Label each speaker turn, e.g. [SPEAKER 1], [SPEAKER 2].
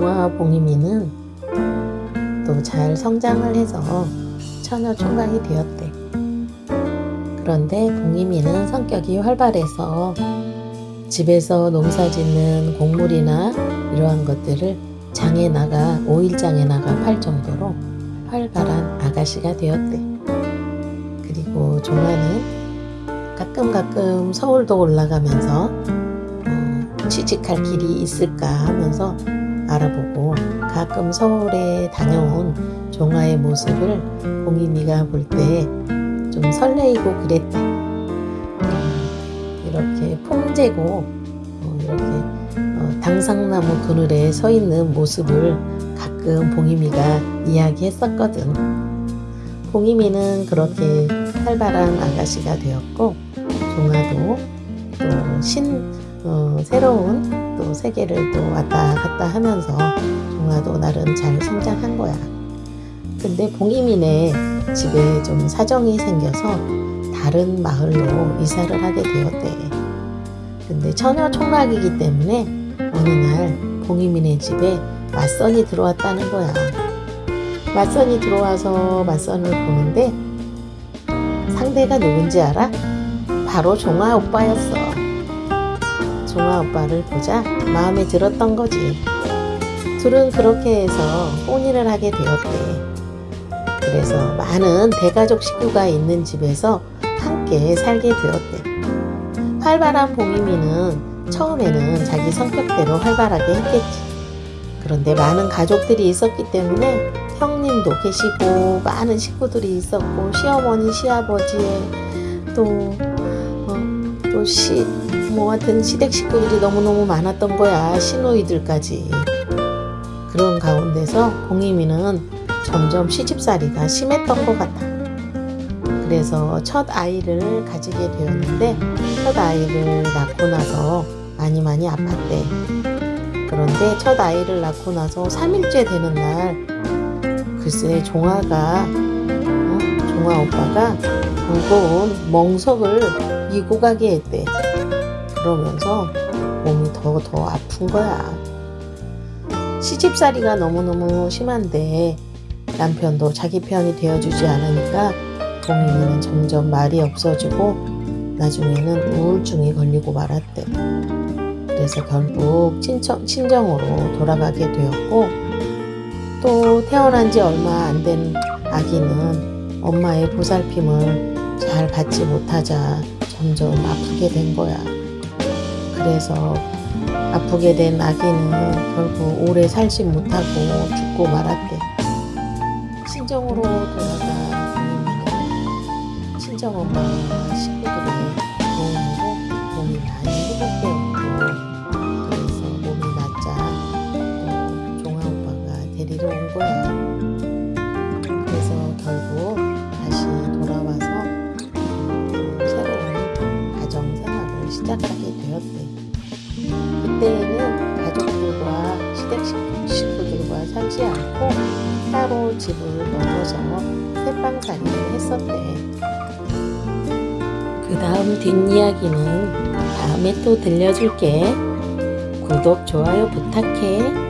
[SPEAKER 1] 종아 봉이미는 또 잘 성장을 해서 처녀 총각이 되었대. 그런데 봉이미는 성격이 활발해서 집에서 농사 짓는 곡물이나 이러한 것들을 장에 나가 오일장에 나가 팔 정도로 활발한 아가씨가 되었대. 그리고 종아는 가끔 가끔 서울도 올라가면서 어, 취직할 길이 있을까 하면서 알아보고 가끔 서울에 다녀온 종아의 모습을 봉이미가 볼 때 좀 설레이고 그랬대. 어, 이렇게 풍재고 어, 이렇게 어, 당상나무 그늘에 서 있는 모습을 가끔 봉이미가 이야기했었거든. 봉이미는 그렇게 활발한 아가씨가 되었고 종아도 또 신 어, 새로운 또 세계를 또 왔다 갔다 하면서 종아도 나름 잘 성장한 거야. 근데 봉이미네 집에 좀 사정이 생겨서 다른 마을로 이사를 하게 되었대. 근데 처녀 총각이기 때문에 어느 날 봉이미네 집에 맞선이 들어왔다는 거야. 맞선이 들어와서 맞선을 보는데 상대가 누군지 알아? 바로 종아 오빠였어. 종아 오빠를 보자 마음에 들었던 거지. 둘은 그렇게 해서 혼인을 하게 되었대. 그래서 많은 대가족 식구가 있는 집에서 함께 살게 되었대. 활발한 봉이미는 처음에는 자기 성격대로 활발하게 했겠지. 그런데 많은 가족들이 있었기 때문에 형님도 계시고 많은 식구들이 있었고 시어머니 시아버지에 또 어, 또 시 뭐 하여튼 시댁 식구들이 너무너무 많았던 거야 시누이들까지. 그런 가운데서 봉이미는 점점 시집살이가 심했던 것 같아. 그래서 첫 아이를 가지게 되었는데 첫 아이를 낳고 나서 많이 많이 아팠대. 그런데 첫 아이를 낳고 나서 3일째 되는 날 글쎄 종아가 어? 종아 오빠가 무거운 멍석을 이고 가게 했대 그러면서 몸이 더 더 아픈 거야 시집살이가 너무너무 심한데 남편도 자기 편이 되어주지 않으니까 봉이는 점점 말이 없어지고 나중에는 우울증이 걸리고 말았대 그래서 결국 친정, 친정으로 돌아가게 되었고 또 태어난 지 얼마 안 된 아기는 엄마의 보살핌을 잘 받지 못하자 점점 아프게 된 거야. 그래서 아프게 된 아기는 결국 오래 살지 못하고 죽고 말았대. 친정으로 돌아간 부모님은 친정엄마 식구들의 도움으로 몸이 많이 회복되었고 그래서 몸이 낫자 또 종아 오빠가 데리러 온 거야. 그래서 결국 다시 돌아와서 또 새로운 가정 생활을 시작하게 되었대. 그때는 가족들과 시댁 식구- 식구들과 살지 않고 따로 집을 나눠서 새빵살이를 했었대. 그 다음 뒷이야기는 다음에 또 들려줄게. 구독, 좋아요 부탁해.